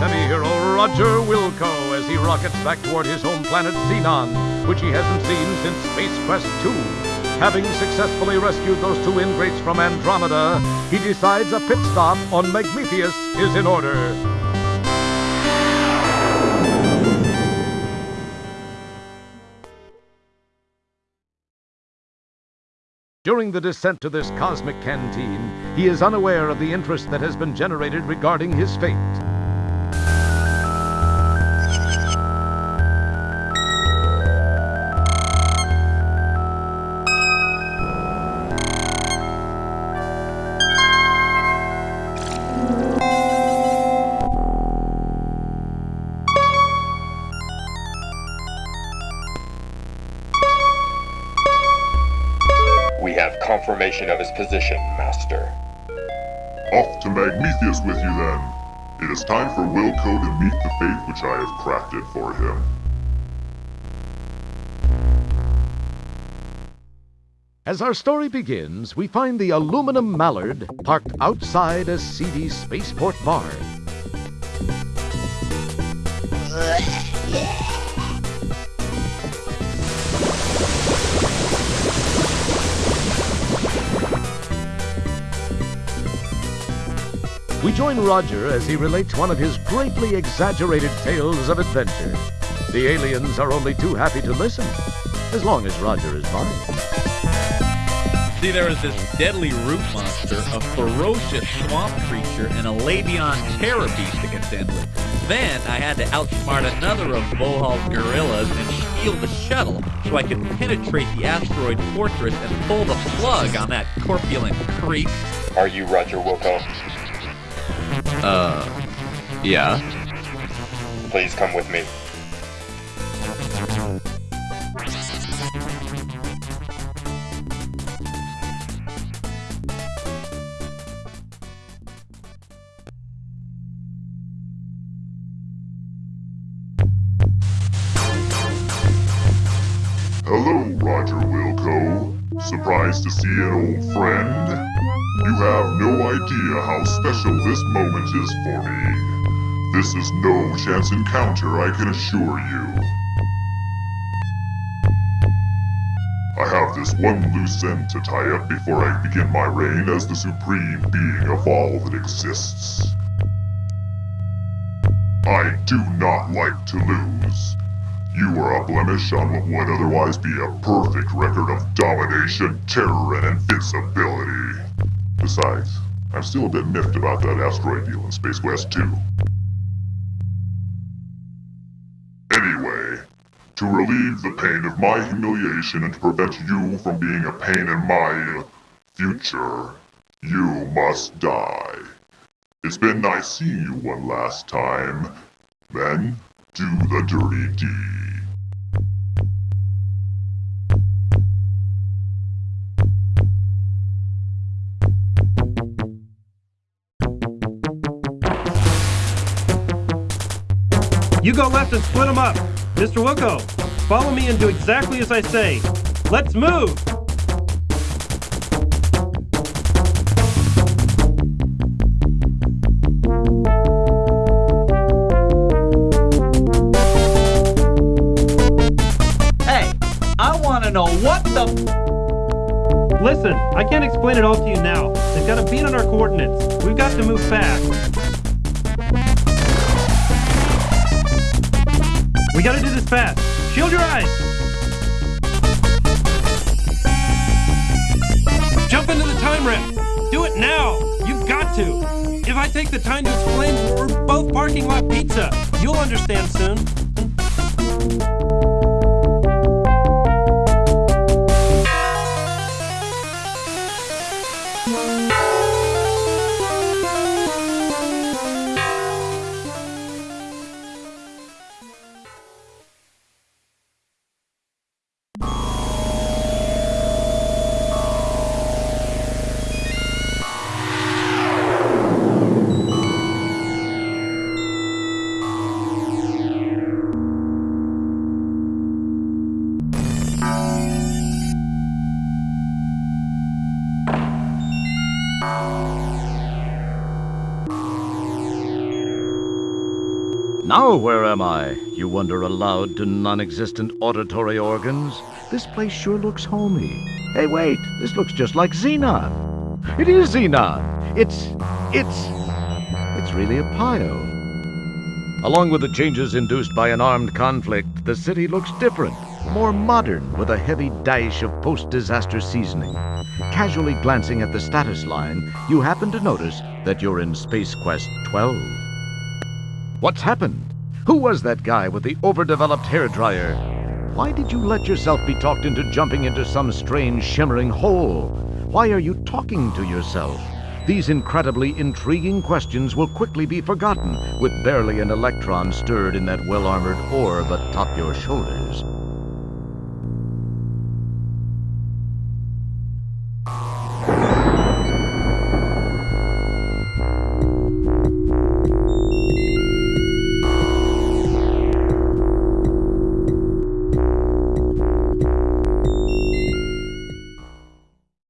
semi-hero Roger Wilco as he rockets back toward his home planet Xenon, which he hasn't seen since Space Quest 2. Having successfully rescued those two ingrates from Andromeda, he decides a pit stop on Magmethius is in order. During the descent to this cosmic canteen, he is unaware of the interest that has been generated regarding his fate. We have confirmation of his position, Master. Off to Magmethius with you then. It is time for Wilco to meet the fate which I have crafted for him. As our story begins, we find the aluminum mallard parked outside a seedy spaceport bar. We join Roger as he relates one of his greatly exaggerated tales of adventure. The aliens are only too happy to listen, as long as Roger is by. See, there was this deadly root monster, a ferocious swamp creature, and a Labion terror beast to contend with. Then I had to outsmart another of Vohaul's gorillas and steal the shuttle so I could penetrate the asteroid fortress and pull the plug on that corpulent creep. Are you Roger Wilco? Uh, yeah. Please come with me. Hello, Roger Wilco. Surprised to see an old friend? You have no idea how special this moment is for me. This is no chance encounter, I can assure you. I have this one loose end to tie up before I begin my reign as the supreme being of all that exists. I do not like to lose. You are a blemish on what would otherwise be a perfect record of domination, terror, and invincibility. Besides, I'm still a bit miffed about that asteroid deal in Space Quest 2. Anyway, to relieve the pain of my humiliation and to prevent you from being a pain in my future, you must die. It's been nice seeing you one last time. Then, do the dirty deed. You go left and split them up. Mr. Wilco, follow me and do exactly as I say. Let's move! Hey, I want to know what the. Listen, I can't explain it all to you now. They've got a beat on our coordinates. We've got to move fast. We gotta do this fast. Shield your eyes! Jump into the time rift! Do it now! You've got to! If I take the time to explain we're both parking lot pizza, you'll understand soon. Now where am I? You wonder aloud to non existent auditory organs. This place sure looks homey. Hey, wait, this looks just like Xenon. It is Xenon. It's. it's. it's really a pile. Along with the changes induced by an armed conflict, the city looks different, more modern, with a heavy dash of post disaster seasoning. Casually glancing at the status line, you happen to notice that you're in Space Quest 12. What's happened? Who was that guy with the overdeveloped hairdryer? Why did you let yourself be talked into jumping into some strange shimmering hole? Why are you talking to yourself? These incredibly intriguing questions will quickly be forgotten with barely an electron stirred in that well armored orb atop your shoulders.